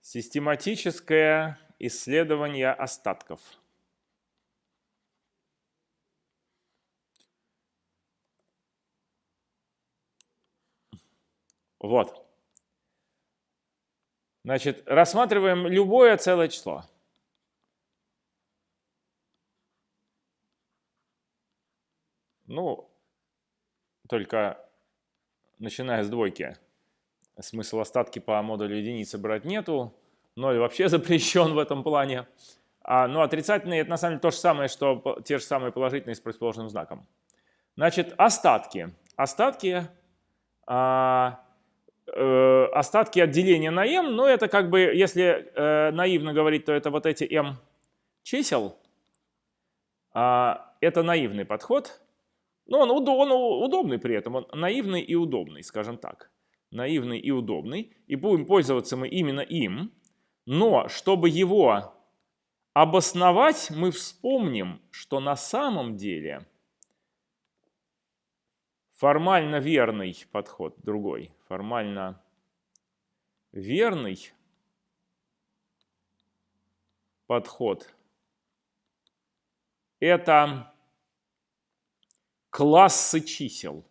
Систематическое исследование остатков. Вот. Значит, рассматриваем любое целое число. Ну, только начиная с двойки. Смысл остатки по модулю единицы брать нету. Ноль вообще запрещен в этом плане. А, ну, отрицательные это на самом деле то же самое, что те же самые положительные с противоположным знаком. Значит, остатки. Остатки, а, э, остатки отделения на m, ну это как бы, если э, наивно говорить, то это вот эти m чисел. А, это наивный подход. Но он, он удобный при этом, он наивный и удобный, скажем так. Наивный и удобный. И будем пользоваться мы именно им. Но чтобы его обосновать, мы вспомним, что на самом деле формально верный подход другой. Формально верный подход – это классы чисел.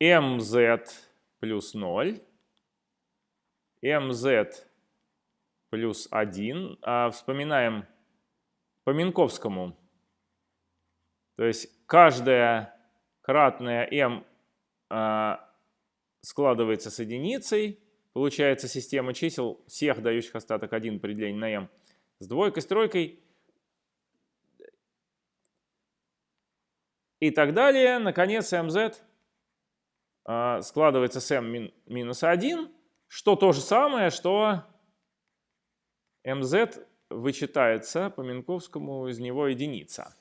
Mz плюс 0, mz плюс 1. А вспоминаем по Минковскому. То есть каждая кратная m а, складывается с единицей. Получается система чисел всех дающих остаток 1 при делении на m с двойкой, с тройкой. и так далее. Наконец, mz складывается с m минус 1, что то же самое, что mz вычитается по Минковскому из него единица.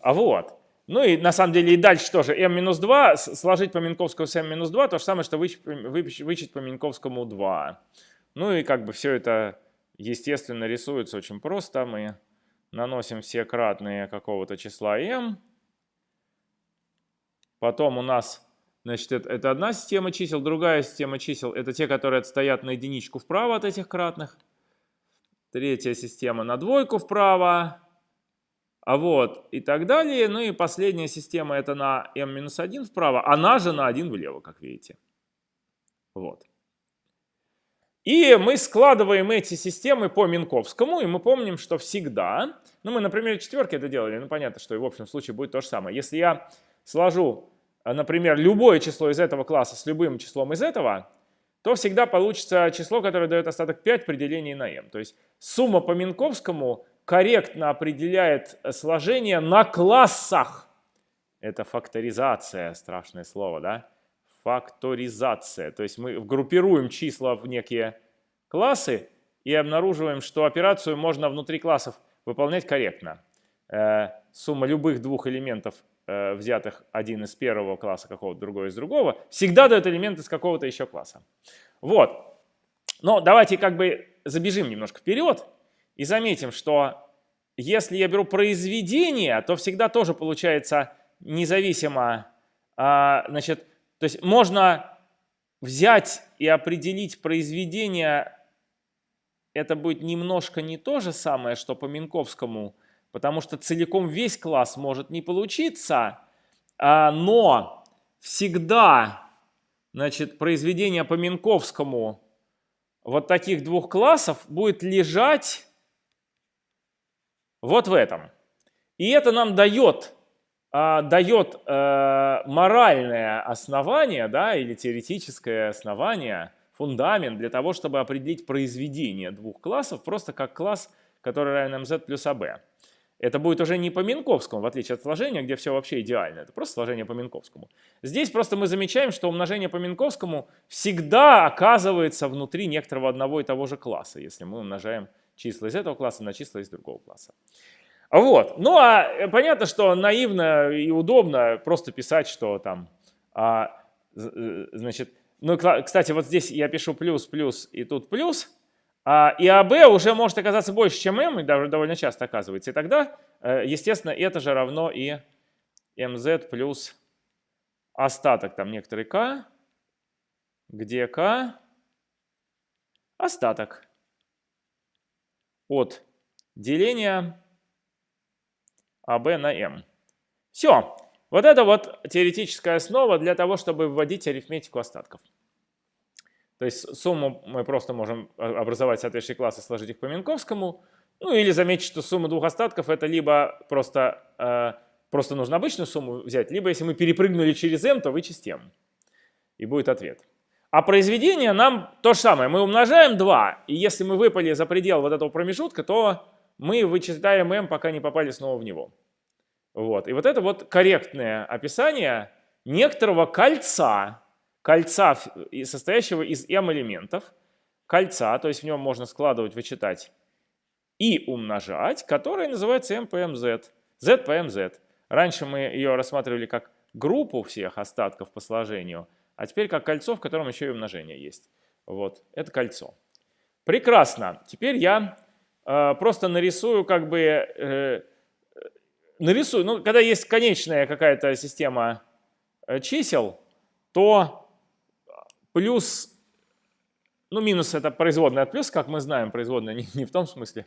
А вот. Ну и на самом деле и дальше тоже m минус 2, сложить по Минковскому с m минус 2, то же самое, что вычесть по Минковскому 2. Ну и как бы все это естественно рисуется очень просто. Мы наносим все кратные какого-то числа m, Потом у нас, значит, это, это одна система чисел, другая система чисел – это те, которые отстоят на единичку вправо от этих кратных. Третья система на двойку вправо. А вот и так далее. Ну и последняя система – это на m-1 вправо, она же на 1 влево, как видите. Вот. И мы складываем эти системы по Минковскому, и мы помним, что всегда, ну мы, например, четверки это делали, ну понятно, что и в общем случае будет то же самое. Если я сложу например, любое число из этого класса с любым числом из этого, то всегда получится число, которое дает остаток 5 при делении на m. То есть сумма по Минковскому корректно определяет сложение на классах. Это факторизация, страшное слово, да? Факторизация. То есть мы группируем числа в некие классы и обнаруживаем, что операцию можно внутри классов выполнять корректно. Э, сумма любых двух элементов Э, взятых один из первого класса какого-то, другой из другого, всегда дает элемент из какого-то еще класса. Вот. Но давайте как бы забежим немножко вперед и заметим, что если я беру произведение, то всегда тоже получается независимо, а, значит, то есть можно взять и определить произведение, это будет немножко не то же самое, что по Минковскому потому что целиком весь класс может не получиться, а, но всегда значит, произведение по Минковскому вот таких двух классов будет лежать вот в этом. И это нам дает, а, дает э, моральное основание да, или теоретическое основание, фундамент для того, чтобы определить произведение двух классов просто как класс, который равен mz плюс ab. Это будет уже не по Минковскому, в отличие от сложения, где все вообще идеально. Это просто сложение по Минковскому. Здесь просто мы замечаем, что умножение по Минковскому всегда оказывается внутри некоторого одного и того же класса, если мы умножаем числа из этого класса на числа из другого класса. Вот. Ну а э, понятно, что наивно и удобно просто писать, что там, а, э, значит, ну, кстати, вот здесь я пишу плюс, плюс и тут плюс, и АБ уже может оказаться больше, чем М, и даже довольно часто оказывается. И тогда, э, естественно, это же равно и МЗ плюс остаток, там некоторый К, где k остаток от деления АБ на m. Все. Вот это вот теоретическая основа для того, чтобы вводить арифметику остатков. То есть сумму мы просто можем образовать соответствующие классы, сложить их по Минковскому. Ну или заметить, что сумма двух остатков это либо просто, э, просто нужно обычную сумму взять, либо если мы перепрыгнули через m, то вычесть m. И будет ответ. А произведение нам то же самое. Мы умножаем 2, и если мы выпали за предел вот этого промежутка, то мы вычитаем m, пока не попали снова в него. Вот. И вот это вот корректное описание некоторого кольца, кольца, состоящего из m элементов, кольца, то есть в нем можно складывать, вычитать и умножать, которое называется m по z по mz. Раньше мы ее рассматривали как группу всех остатков по сложению – а теперь как кольцо, в котором еще и умножение есть. Вот, это кольцо. Прекрасно. Теперь я э, просто нарисую как бы... Э, нарисую, ну, когда есть конечная какая-то система э, чисел, то плюс... Ну, минус это производная от плюс, как мы знаем, производная не, не в том смысле,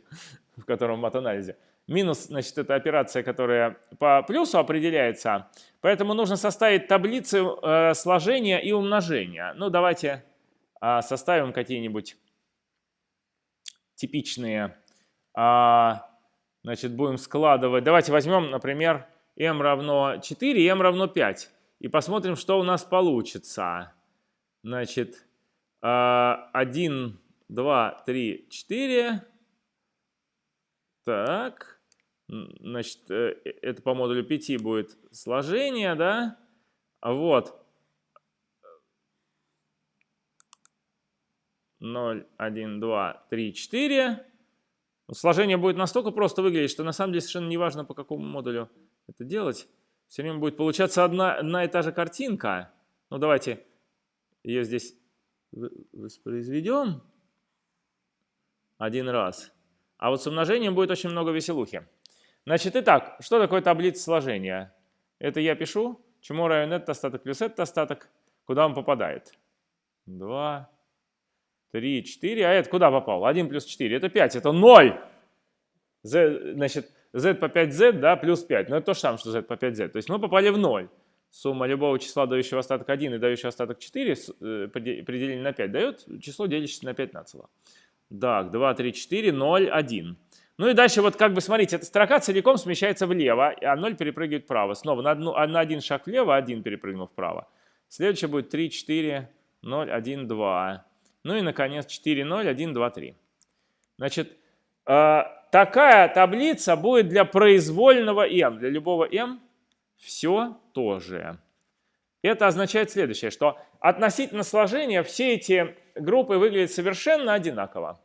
в котором в мат-анализе, Минус, значит, это операция, которая по плюсу определяется. Поэтому нужно составить таблицы э, сложения и умножения. Ну, давайте э, составим какие-нибудь типичные. Э, значит, будем складывать. Давайте возьмем, например, m равно 4 и m равно 5. И посмотрим, что у нас получится. Значит, 1, 2, 3, 4. Так. Значит, э, э, это по модулю 5 будет сложение, да? Вот. 0, 1, 2, 3, 4. Сложение будет настолько просто выглядеть, что на самом деле совершенно не важно, по какому модулю это делать. Все время будет получаться одна, одна и та же картинка. Ну, давайте ее здесь воспроизведем один раз. А вот с умножением будет очень много веселухи. Значит, итак, что такое таблица сложения? Это я пишу, чему равен этот остаток плюс этот остаток, куда он попадает. 2, 3, 4, а это куда попал? 1 плюс 4, это 5, это 0. Z, значит, z по 5z, да, плюс 5, но это то же самое, что z по 5z. То есть мы попали в 0. Сумма любого числа, дающего остаток 1 и дающего остаток 4, э, при делении на 5, дает число, делящееся на 5 нацело. Так, 2, 3, 4, 0, 1. Ну и дальше вот как бы смотрите, эта строка целиком смещается влево, а 0 перепрыгивает вправо. Снова на, одну, на один шаг влево, 1 перепрыгнул вправо. Следующее будет 3, 4, 0, 1, 2. Ну и, наконец, 4, 0, 1, 2, 3. Значит, э, такая таблица будет для произвольного m. Для любого m все тоже. Это означает следующее, что относительно сложения все эти группы выглядят совершенно одинаково.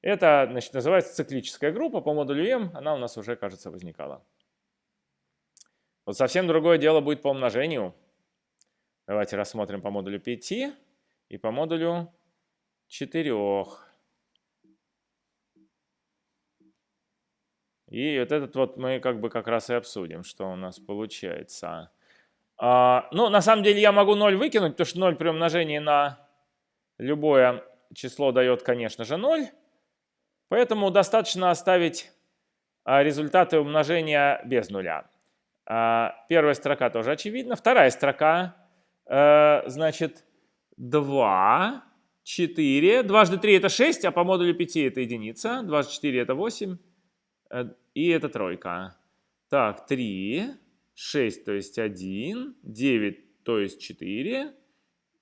Это значит, называется циклическая группа по модулю m, она у нас уже, кажется, возникала. Вот совсем другое дело будет по умножению. Давайте рассмотрим по модулю 5 и по модулю 4. И вот этот вот мы как бы как раз и обсудим, что у нас получается. А, ну, на самом деле я могу 0 выкинуть, потому что 0 при умножении на любое число дает, конечно же, 0. Поэтому достаточно оставить а, результаты умножения без нуля. А, первая строка тоже очевидна. Вторая строка, э, значит, 2, 4. Дважды 3 это 6, а по модулю 5 это единица. Дважды 4 это 8. Э, и это тройка. Так, 3, 6, то есть 1, 9, то есть 4,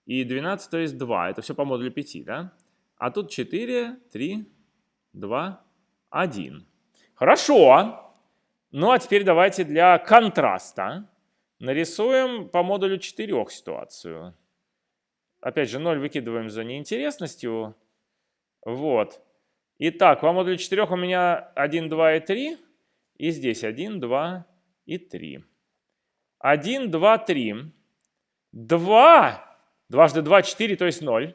и 12, то есть 2. Это все по модулю 5, да? А тут 4, 3, 2, 1. Хорошо. Ну а теперь давайте для контраста нарисуем по модулю 4 ситуацию. Опять же, 0 выкидываем за неинтересностью. Вот. Итак, по модулю 4 у меня 1, 2 и 3. И здесь 1, 2 и 3. 1, 2, 3. 2. Дважды 2, 4, то есть 0.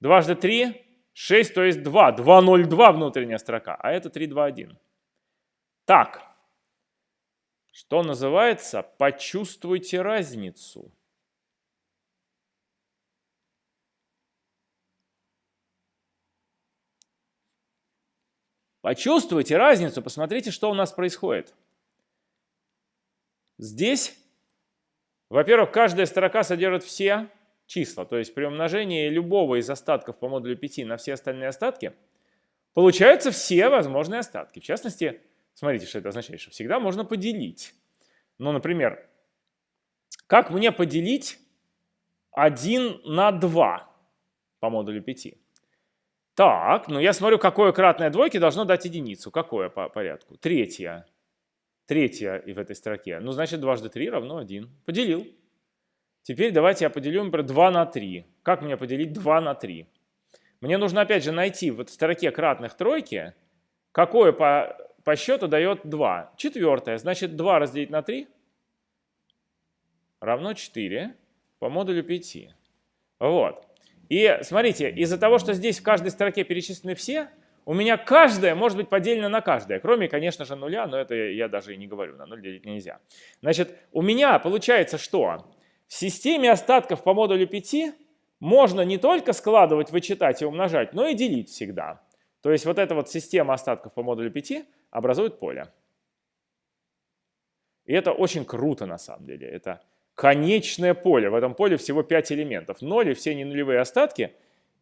Дважды 3, 6, то есть 2. 202 внутренняя строка, а это 321. Так, что называется, почувствуйте разницу. Почувствуйте разницу, посмотрите, что у нас происходит. Здесь, во-первых, каждая строка содержит все числа, то есть при умножении любого из остатков по модулю 5 на все остальные остатки, получаются все возможные остатки. В частности, смотрите, что это означает, что всегда можно поделить. Ну, например, как мне поделить 1 на 2 по модулю 5? Так, ну я смотрю, какое кратное двойки должно дать единицу. Какое по порядку? Третье. Третье и в этой строке. Ну, значит, дважды 3 равно 1. Поделил. Теперь давайте я поделю, например, 2 на 3. Как мне поделить 2 на 3? Мне нужно, опять же, найти в строке кратных тройки, какое по, по счету дает 2. Четвертое. Значит, 2 разделить на 3 равно 4 по модулю 5. Вот. И смотрите, из-за того, что здесь в каждой строке перечислены все, у меня каждая может быть поделена на каждое, кроме, конечно же, нуля, но это я даже и не говорю, на 0 делить нельзя. Значит, у меня получается что? В системе остатков по модулю 5 можно не только складывать, вычитать и умножать, но и делить всегда. То есть вот эта вот система остатков по модулю 5 образует поле. И это очень круто на самом деле. Это конечное поле. В этом поле всего 5 элементов. Ноли, все ненулевые остатки.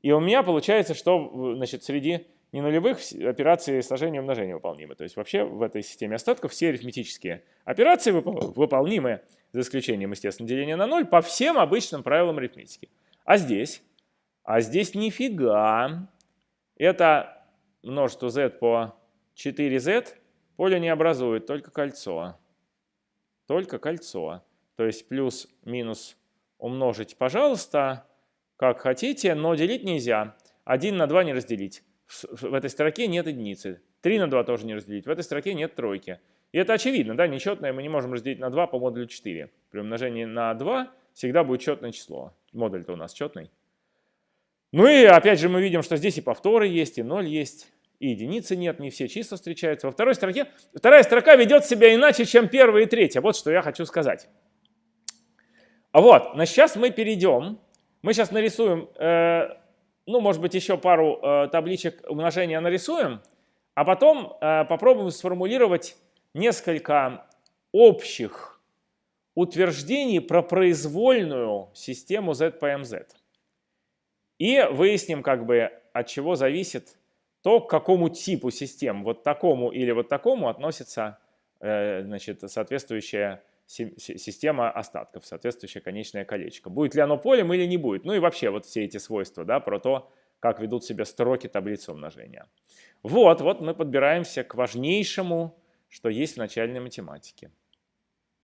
И у меня получается, что значит, среди ненулевых операции сложения и умножения выполнимы. То есть вообще в этой системе остатков все арифметические операции выполнимы, за исключением, естественно, деления на ноль, по всем обычным правилам арифметики. А здесь? А здесь нифига. Это множество z по 4z поле не образует, только кольцо. Только кольцо. То есть плюс-минус умножить, пожалуйста, как хотите, но делить нельзя. 1 на 2 не разделить. В этой строке нет единицы. 3 на 2 тоже не разделить. В этой строке нет тройки. И это очевидно, да, нечетное мы не можем разделить на 2 по модулю 4. При умножении на 2 всегда будет четное число. Модуль-то у нас четный. Ну и опять же мы видим, что здесь и повторы есть, и 0 есть, и единицы нет, не все числа встречаются. Во второй строке, вторая строка ведет себя иначе, чем первая и третья. Вот что я хочу сказать. А вот, но сейчас мы перейдем, мы сейчас нарисуем, э, ну, может быть, еще пару э, табличек умножения нарисуем, а потом э, попробуем сформулировать несколько общих утверждений про произвольную систему z по mz. И выясним, как бы, от чего зависит то, к какому типу систем, вот такому или вот такому относится э, значит, соответствующая система остатков, соответствующее конечное колечко. Будет ли оно полем или не будет. Ну и вообще вот все эти свойства да, про то, как ведут себя строки таблицы умножения. Вот, вот мы подбираемся к важнейшему, что есть в начальной математике.